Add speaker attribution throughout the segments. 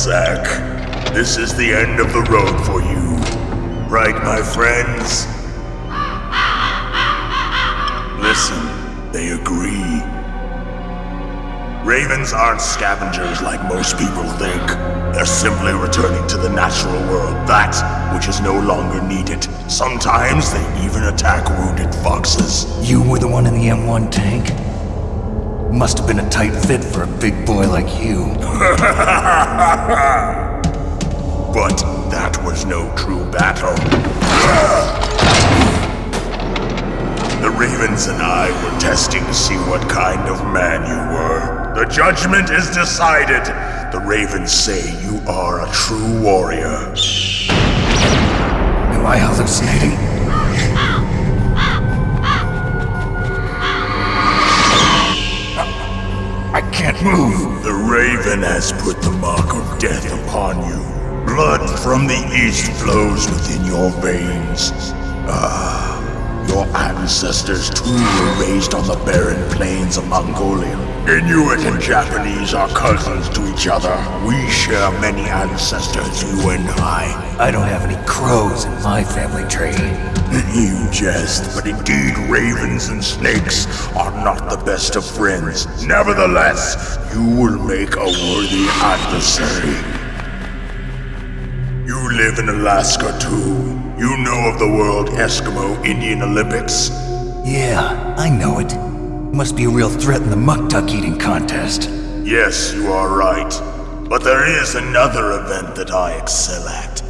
Speaker 1: Cossack. This is the end of the road for you. Right, my friends? Listen, they agree. Ravens aren't scavengers like most people think. They're simply returning to the natural world, that which is no longer needed. Sometimes they even attack wounded foxes.
Speaker 2: You were the one in the M1 tank? Must have been a tight fit for a big boy like you.
Speaker 1: But that was no true battle. The Ravens and I were testing to see what kind of man you were. The judgment is decided. The Ravens say you are a true warrior.
Speaker 2: Am I hallucinating? Move.
Speaker 1: The Raven has put the mark of death upon you. Blood from the east flows within your veins. Ah, your ancestors too were raised on the barren plains of Mongolia. Inuit and Japanese are cousins to each other. We share many ancestors, you and I.
Speaker 2: I don't have any crows in my family tree.
Speaker 1: You jest, but indeed ravens and snakes are not the best of friends. Nevertheless, you will make a worthy adversary. You live in Alaska too. You know of the World Eskimo Indian Olympics.
Speaker 2: Yeah, I know it. Must be a real threat in the muktuk eating contest.
Speaker 1: Yes, you are right. But there is another event that I excel at.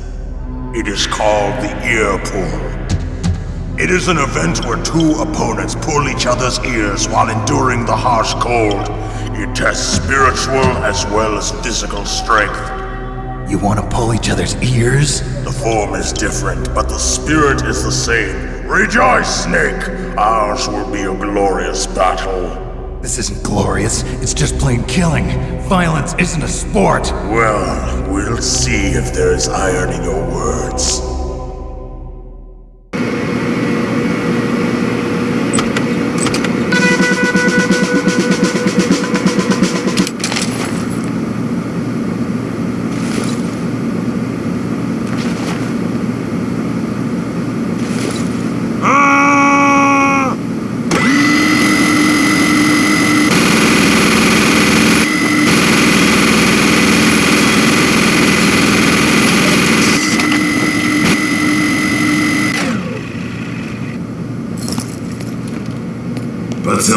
Speaker 1: It is called the ear pull. It is an event where two opponents pull each other's ears while enduring the harsh cold. It tests spiritual as well as physical strength.
Speaker 2: You want to pull each other's ears?
Speaker 1: The form is different, but the spirit is the same. Rejoice, Snake! Ours will be a glorious battle.
Speaker 2: This isn't glorious. It's just plain killing. Violence isn't a sport.
Speaker 1: Well, we'll see if there is iron in your words.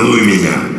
Speaker 3: Поцелуй меня.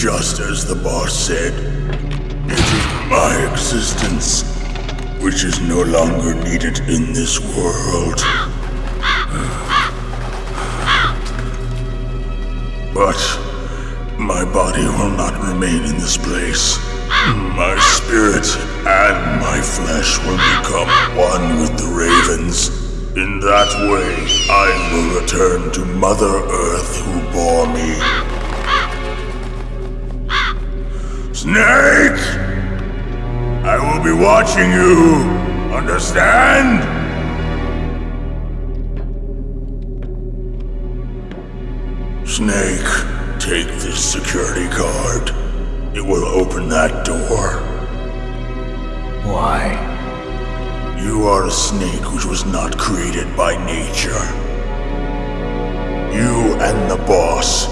Speaker 1: Just as the boss said, it is my existence which is no longer needed in this world. But my body will not remain in this place. My spirit and my flesh will become one with the ravens. In that way, I will return to Mother Earth who bore me. Snake! I will be watching you. Understand? Snake, take this security card. It will open that door.
Speaker 2: Why?
Speaker 1: You are a snake which was not created by nature. You and the boss.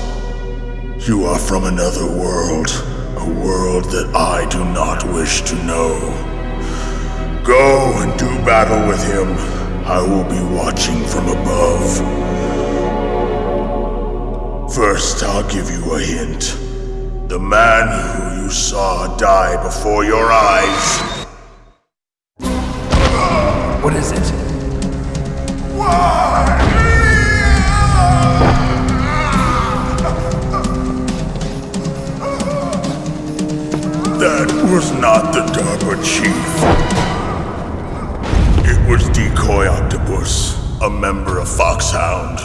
Speaker 1: You are from another world. A world that I do not wish to know. Go and do battle with him. I will be watching from above. First, I'll give you a hint. The man who you saw die before your eyes
Speaker 2: What is it?
Speaker 1: That not the DARPA chief. It was Decoy Octopus, a member of Foxhound.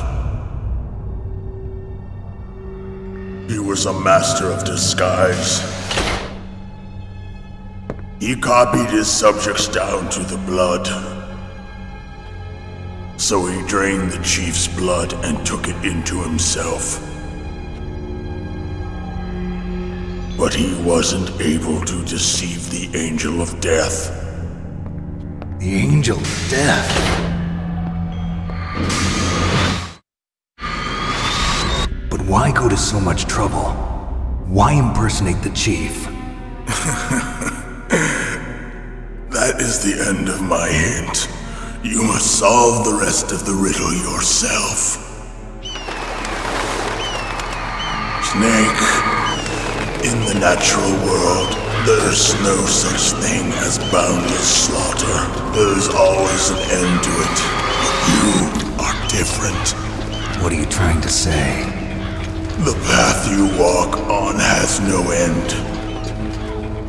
Speaker 1: He was a master of disguise. He copied his subjects down to the blood. So he drained the chief's blood and took it into himself. But he wasn't able to deceive the Angel of Death.
Speaker 2: The Angel of Death. But why go to so much trouble? Why impersonate the chief?
Speaker 1: That is the end of my hint. You must solve the rest of the riddle yourself. Snake, in the natural world, There's no such thing as boundless slaughter. There's always an end to it. But you are different.
Speaker 2: What are you trying to say?
Speaker 1: The path you walk on has no end.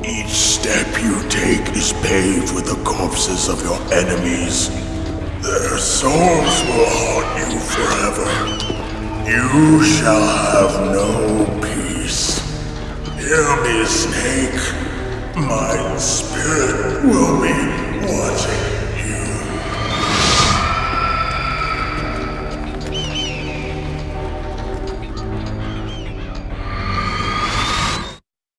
Speaker 1: Each step you take is paved with the corpses of your enemies. Their souls will haunt you forever. You shall have no peace. Hear me, Snake. My spirit will be watching